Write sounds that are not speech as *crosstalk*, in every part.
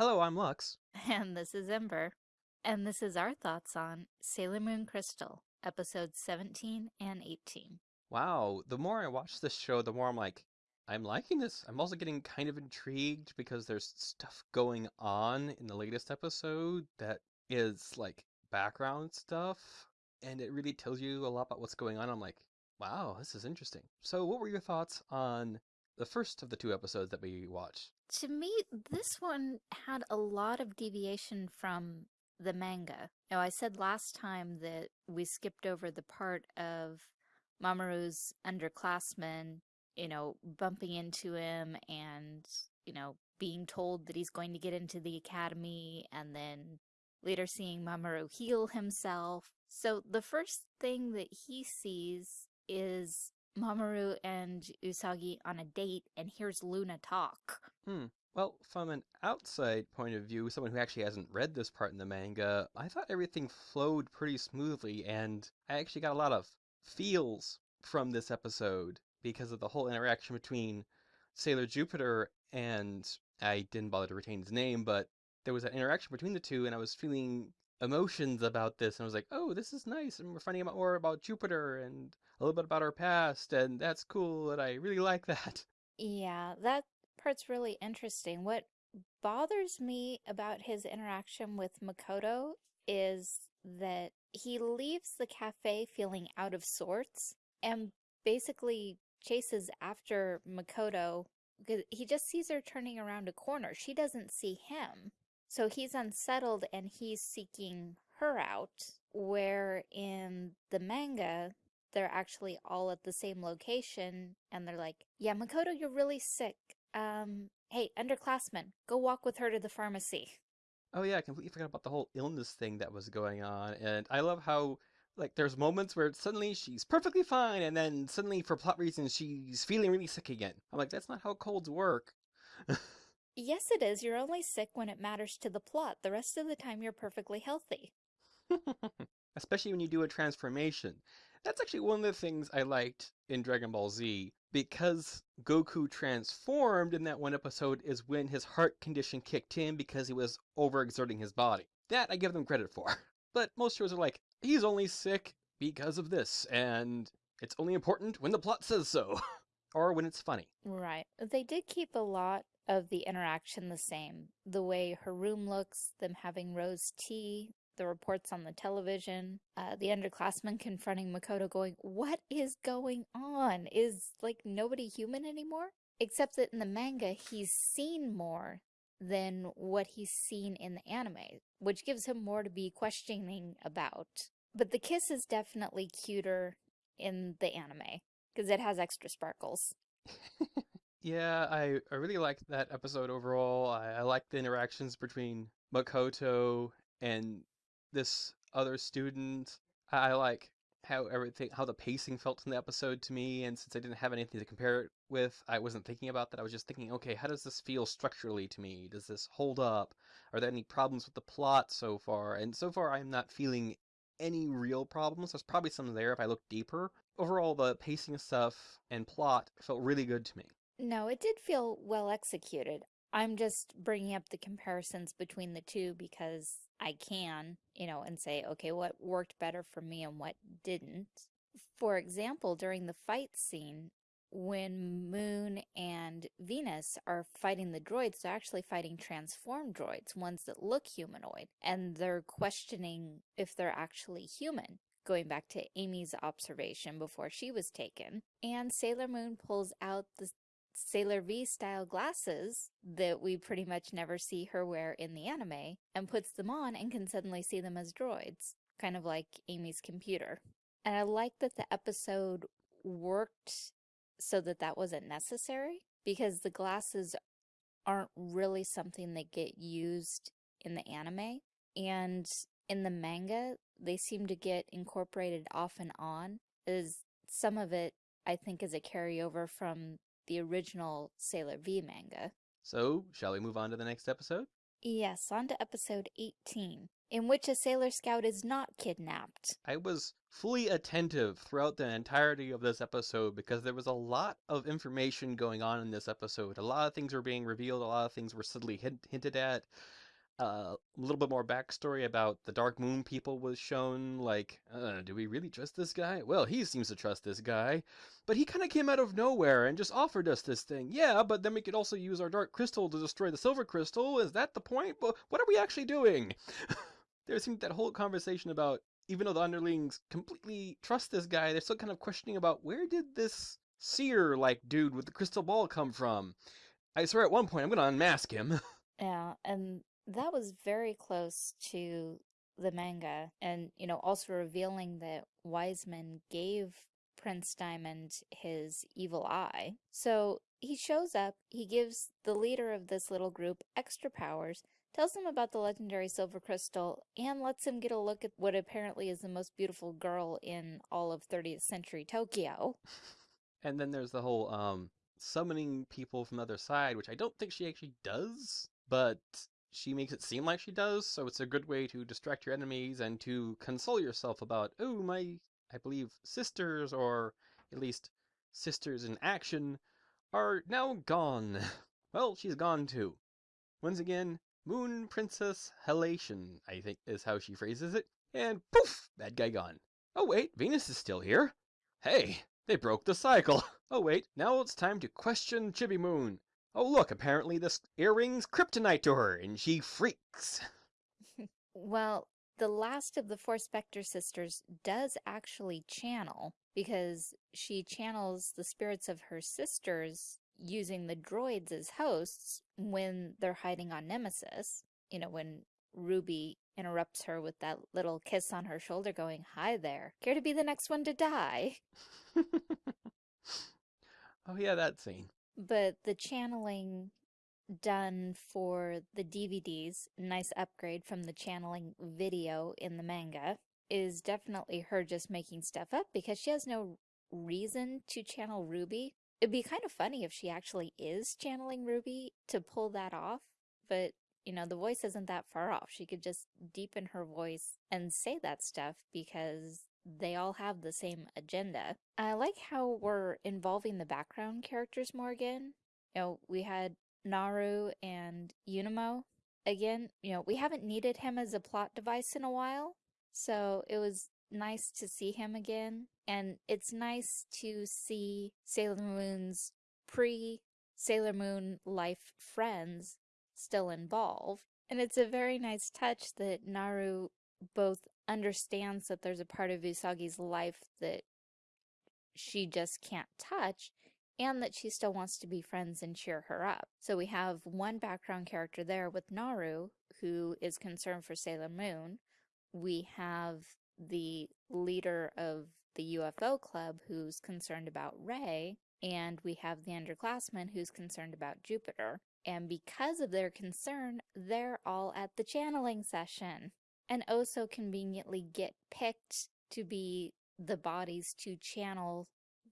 Hello, I'm Lux. And this is Ember. And this is our thoughts on Sailor Moon Crystal, episodes 17 and 18. Wow, the more I watch this show, the more I'm like, I'm liking this. I'm also getting kind of intrigued because there's stuff going on in the latest episode that is like background stuff, and it really tells you a lot about what's going on. I'm like, wow, this is interesting. So, what were your thoughts on the first of the two episodes that we watched? To me, this one had a lot of deviation from the manga. Now, I said last time that we skipped over the part of Mamoru's underclassmen, you know, bumping into him and, you know, being told that he's going to get into the academy and then later seeing Mamoru heal himself. So the first thing that he sees is Mamoru and Usagi on a date and hears Luna talk. Hmm. Well, from an outside point of view, someone who actually hasn't read this part in the manga, I thought everything flowed pretty smoothly, and I actually got a lot of feels from this episode because of the whole interaction between Sailor Jupiter and I didn't bother to retain his name, but there was an interaction between the two, and I was feeling emotions about this, and I was like, oh, this is nice, and we're finding out more about Jupiter and a little bit about our past, and that's cool, and I really like that. Yeah, that part's really interesting. What bothers me about his interaction with Makoto is that he leaves the cafe feeling out of sorts and basically chases after Makoto because he just sees her turning around a corner. She doesn't see him. So he's unsettled and he's seeking her out, where in the manga, they're actually all at the same location and they're like, yeah, Makoto, you're really sick. Um, hey, underclassmen, go walk with her to the pharmacy. Oh yeah, I completely forgot about the whole illness thing that was going on, and I love how like there's moments where suddenly she's perfectly fine, and then suddenly for plot reasons she's feeling really sick again. I'm like, that's not how colds work. *laughs* yes, it is. You're only sick when it matters to the plot. The rest of the time you're perfectly healthy. *laughs* Especially when you do a transformation. That's actually one of the things I liked in Dragon Ball Z because Goku transformed in that one episode is when his heart condition kicked in because he was overexerting his body. That I give them credit for. *laughs* But most shows are like, he's only sick because of this, and it's only important when the plot says so. *laughs* or when it's funny. Right. They did keep a lot of the interaction the same. The way her room looks, them having rose tea, the reports on the television, uh, the underclassmen confronting Makoto going, what is going on? Is, like, nobody human anymore? Except that in the manga, he's seen more than what he's seen in the anime, which gives him more to be questioning about. But the kiss is definitely cuter in the anime, because it has extra sparkles. *laughs* yeah, I, I really liked that episode overall. I, I liked the interactions between Makoto and this other student. I like how everything, how the pacing felt in the episode to me, and since I didn't have anything to compare it with, I wasn't thinking about that. I was just thinking, okay, how does this feel structurally to me? Does this hold up? Are there any problems with the plot so far? And so far, I'm not feeling any real problems. There's probably some there if I look deeper. Overall, the pacing stuff and plot felt really good to me. No, it did feel well executed. I'm just bringing up the comparisons between the two because I can, you know, and say, okay, what worked better for me and what didn't. For example, during the fight scene, when Moon and Venus are fighting the droids, they're actually fighting transformed droids, ones that look humanoid, and they're questioning if they're actually human going back to Amy's observation before she was taken. And Sailor Moon pulls out the Sailor V style glasses that we pretty much never see her wear in the anime and puts them on and can suddenly see them as droids, kind of like Amy's computer. And I like that the episode worked so that that wasn't necessary because the glasses aren't really something that get used in the anime. And in the manga, they seem to get incorporated off and on as some of it I think is a carryover from the original Sailor V manga. So, shall we move on to the next episode? Yes, on to episode 18, in which a Sailor Scout is not kidnapped. I was fully attentive throughout the entirety of this episode because there was a lot of information going on in this episode. A lot of things were being revealed, a lot of things were subtly hint hinted at. Uh, a little bit more backstory about the Dark Moon people was shown. Like, uh, do we really trust this guy? Well, he seems to trust this guy, but he kind of came out of nowhere and just offered us this thing. Yeah, but then we could also use our Dark Crystal to destroy the Silver Crystal. Is that the point? But what are we actually doing? *laughs* there seemed that whole conversation about even though the underlings completely trust this guy, they're still kind of questioning about where did this seer like dude with the crystal ball come from? I swear at one point I'm gonna unmask him. *laughs* Yeah, and that was very close to the manga and you know also revealing that Wiseman gave Prince Diamond his evil eye. So he shows up, he gives the leader of this little group extra powers, tells him about the legendary silver crystal, and lets him get a look at what apparently is the most beautiful girl in all of 30th century Tokyo. *laughs* And then there's the whole um summoning people from the other side, which I don't think she actually does, but she makes it seem like she does, so it's a good way to distract your enemies and to console yourself about, oh, my, I believe, sisters, or at least sisters in action, are now gone. *laughs* Well, she's gone too. Once again, Moon Princess Halation, I think is how she phrases it, and poof, bad guy gone. Oh wait, Venus is still here. Hey, they broke the cycle. *laughs* Oh wait, now it's time to question Chibi Moon. Oh look, apparently this earring's kryptonite to her, and she freaks. *laughs* Well, the last of the four Spectre sisters does actually channel because she channels the spirits of her sisters using the droids as hosts when they're hiding on Nemesis. You know, when Ruby interrupts her with that little kiss on her shoulder going, Hi there, care to be the next one to die? *laughs* oh yeah, that scene. But the channeling done for the DVDs, nice upgrade from the channeling video in the manga, is definitely her just making stuff up because she has no reason to channel Ruby. It'd be kind of funny if she actually is channeling Ruby to pull that off, but you know, the voice isn't that far off. She could just deepen her voice and say that stuff because they all have the same agenda. I like how we're involving the background characters more again. You know, we had Naru and Umino. Again, you know, we haven't needed him as a plot device in a while, so it was nice to see him again. And it's nice to see Sailor Moon's pre-Sailor Moon life friends still involved. And it's a very nice touch that Naru both understands that there's a part of Usagi's life that she just can't touch and that she still wants to be friends and cheer her up. So we have one background character there with Naru, who is concerned for Sailor Moon. We have the leader of the UFO club who's concerned about Rei, and we have the underclassman who's concerned about Jupiter. And because of their concern, they're all at the channeling session and also conveniently get picked to be the bodies to channel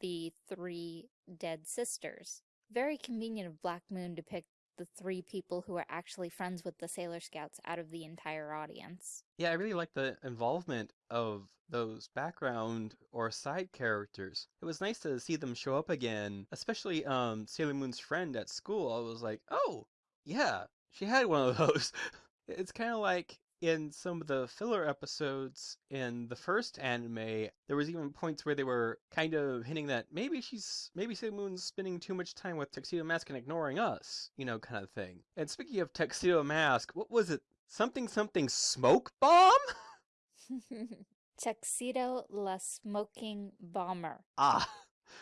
the three dead sisters. Very convenient of Black Moon to pick the three people who are actually friends with the Sailor Scouts out of the entire audience. Yeah, I really like the involvement of those background or side characters. It was nice to see them show up again, especially um Sailor Moon's friend at school. I was like, "Oh, yeah, she had one of *laughs* those." it's kind of like in some of the filler episodes in the first anime, there was even points where they were kind of hinting that maybe she's maybe Sailor Moon's spending too much time with Tuxedo Mask and ignoring us, you know, kind of thing. And speaking of Tuxedo Mask, what was it? Something something smoke bomb? *laughs* Tuxedo La Smoking Bomber. Ah.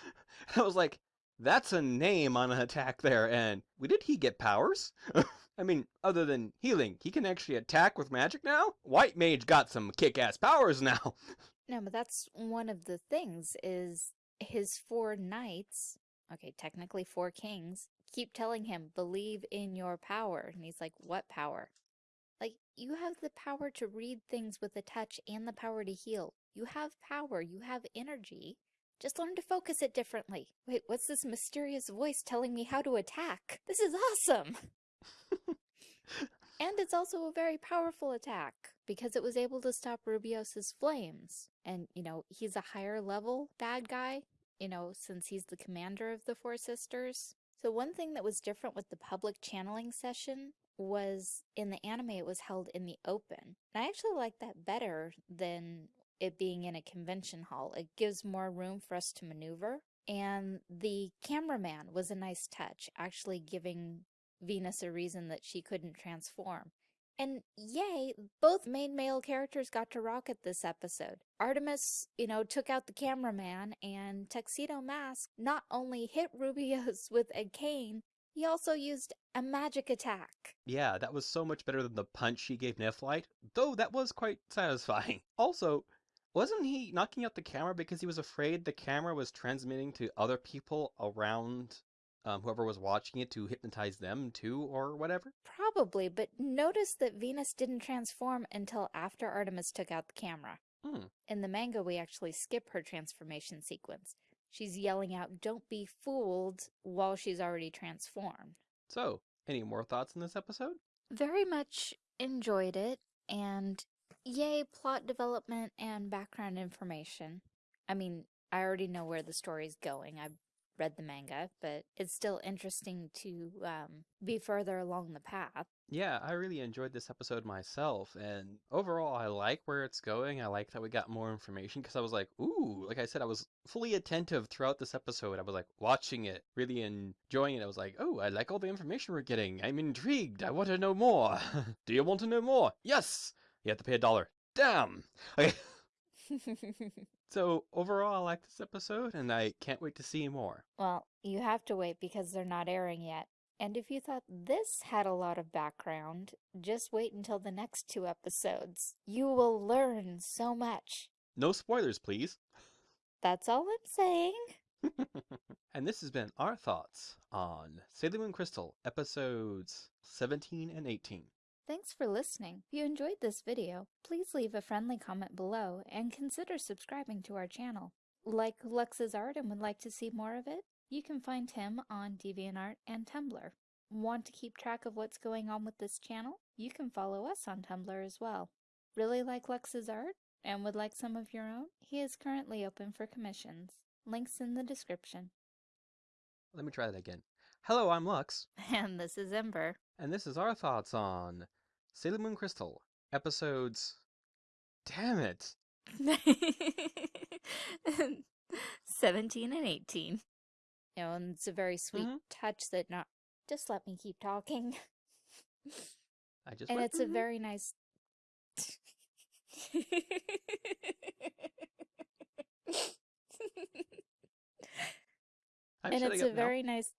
*laughs* I was like, that's a name on an attack there, and did he get powers? *laughs* I mean, other than healing, he can actually attack with magic now? White Mage got some kick-ass powers now. *laughs* no, but that's one of the things is his four knights, okay, technically four kings, keep telling him, believe in your power. And he's like, what power? Like, you have the power to read things with a touch and the power to heal. You have power. You have energy. Just learn to focus it differently. Wait, what's this mysterious voice telling me how to attack? This is awesome! *laughs* And it's also a very powerful attack because it was able to stop Rubeus's flames. And, you know, he's a higher level bad guy, you know, since he's the commander of the Four Sisters. So one thing that was different with the public channeling session was in the anime it was held in the open. And I actually like that better than it being in a convention hall. It gives more room for us to maneuver. And the cameraman was a nice touch, actually giving Venus a reason that she couldn't transform. And yay, both main male characters got to rock at this episode. Artemis, you know, took out the cameraman, and Tuxedo Mask not only hit *laughs* Rubeus with a cane, he also used a magic attack. Yeah, that was so much better than the punch she gave Nephrite, though that was quite *laughs* satisfying. Also, wasn't he knocking out the camera because he was afraid the camera was transmitting to other people around um, whoever was watching it to hypnotize them too, or whatever? Probably, but notice that Venus didn't transform until after Artemis took out the camera. Hmm. In the manga, we actually skip her transformation sequence. She's yelling out, don't be fooled, while she's already transformed. So, any more thoughts on this episode? Very much enjoyed it, and yay, plot development and background information. I mean, I already know where the story's going. I've read the manga, but it's still interesting to um, be further along the path. Yeah, I really enjoyed this episode myself, and overall, I like where it's going. I like that we got more information because I was like, ooh, like I said, I was fully attentive throughout this episode. I was like watching it, really enjoying it. I was like, oh, I like all the information we're getting. I'm intrigued. I want to know more. *laughs* Do you want to know more? Yes! You have to pay a dollar. Damn! *laughs* Okay. *laughs* So overall, I like this episode, and I can't wait to see more. well, you have to wait because they're not airing yet. And if you thought this had a lot of background, just wait until the next two episodes. You will learn so much. No spoilers, please. That's all I'm saying. *laughs* and this has been our thoughts on Sailor Moon Crystal episodes 17 and 18. Thanks for listening. If you enjoyed this video, please leave a friendly comment below and consider subscribing to our channel. Like Lux's art and would like to see more of it? You can find him on DeviantArt and Tumblr. Want to keep track of what's going on with this channel? You can follow us on Tumblr as well. Really like Lux's art and would like some of your own? He is currently open for commissions. Links in the description. Let me try that again. Hello, I'm Lux, *laughs* And this is Ember. and this is our thoughts on Sailor Moon Crystal episodes. Damn it! *laughs* 17 and 18. You know, and it's a very sweet Mhm. touch that not just let me keep talking. *laughs* I just and went, it's a "Mhm." very nice *laughs* and it's a now. very nice